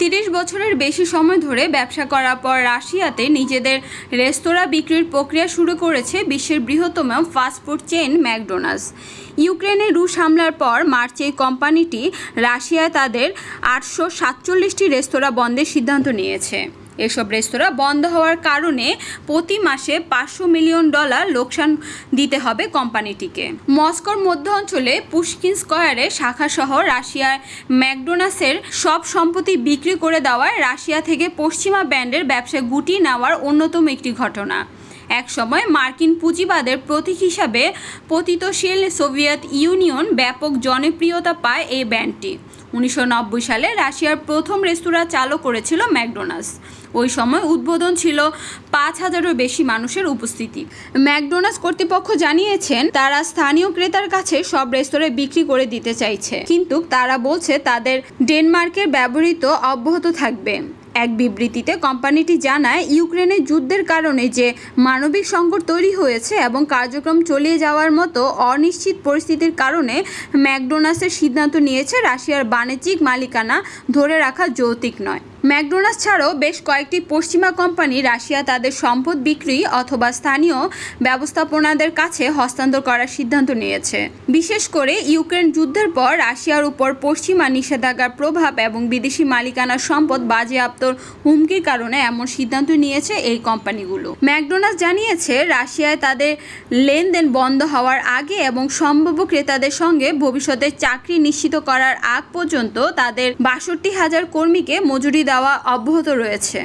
তিরিশ বছরের বেশি সময় ধরে ব্যবসা করার পর রাশিয়াতে নিজেদের রেস্তোরাঁ বিক্রির প্রক্রিয়া শুরু করেছে বিশ্বের বৃহত্তম ফাস্টফুড চেইন ম্যাকডোনাল্ডস। ইউক্রেনে রুশ হামলার পর মার্চে কোম্পানিটি রাশিয়ায় তাদের আটশো সাতচল্লিশটি রেস্তোরাঁ বন্ধের সিদ্ধান্ত নিয়েছে। এসব রেস্তোরাঁ বন্ধ হওয়ার কারণে প্রতি মাসে পাঁচশো মিলিয়ন ডলার লোকসান দিতে হবে কোম্পানিটিকে। মস্কোর মধ্য অঞ্চলে পুশকিন স্কয়ারে শাখাসহ রাশিয়ার ম্যাকডোনাসের সব সম্পত্তি বিক্রি করে দেওয়ায় রাশিয়া থেকে পশ্চিমা ব্যান্ডের ব্যবসা গুটিয়ে নেওয়ার অন্যতম একটি ঘটনা। একসময় মার্কিন পুঁজিবাদের প্রতীক হিসাবে পতিতশীল সোভিয়েত ইউনিয়ন ব্যাপক জনপ্রিয়তা পায় এই ব্যান্ডটি। উনিশশো নব্বই সালে রাশিয়ার প্রথম রেস্তোরাঁ চালু করেছিল ম্যাকডোনাল্ডস। ওই সময় উদ্বোধন ছিল পাঁচ হাজারেরও বেশি মানুষের উপস্থিতি। ম্যাকডোনাল্ডস কর্তৃপক্ষ জানিয়েছেন, তারা স্থানীয় ক্রেতার কাছে সব রেস্তোরাঁ বিক্রি করে দিতে চাইছে। কিন্তু তারা বলছে, তাদের ডেনমার্কের ব্যবহৃত অব্যাহত থাকবে। এক বিবৃতিতে কোম্পানিটি জানায় ইউক্রেনের যুদ্ধের কারণে যে মানবিক সংকট তৈরি হয়েছে এবং কার্যক্রম চলিয়ে যাওয়ার মতো অনিশ্চিত পরিস্থিতির কারণে ম্যাকডোনাল্ডসের সিদ্ধান্ত নিয়েছে রাশিয়ার বাণিজ্যিক মালিকানা ধরে রাখা যৌতিক নয়। ম্যাকডোনাল্ডস ছাড়াও বেশ কয়েকটি পশ্চিমা কোম্পানি রাশিয়া তাদের সম্পদ বিক্রি অথবা স্থানীয় ব্যবস্থাপনাদের কাছে হস্তান্তর করার সিদ্ধান্ত নিয়েছে। বিশেষ করে ইউক্রেন যুদ্ধের পর রাশিয়ার উপর পশ্চিমা নিষেধাজ্ঞার প্রভাব এবং বিদেশি মালিকানার সম্পদ বাজেয়াপ্তর হুমকির কারণে এমন সিদ্ধান্ত নিয়েছে এই কোম্পানিগুলো। ম্যাকডোনাল্ডস জানিয়েছে, রাশিয়ায় তাদের লেনদেন বন্ধ হওয়ার আগে এবং সম্ভাব্য ক্রেতাদের সঙ্গে ভবিষ্যতে চাকরি নিশ্চিত করার আগ পর্যন্ত তাদের বাষট্টি হাজার কর্মীকে মজুরি দেওয়া অব্যাহত রয়েছে।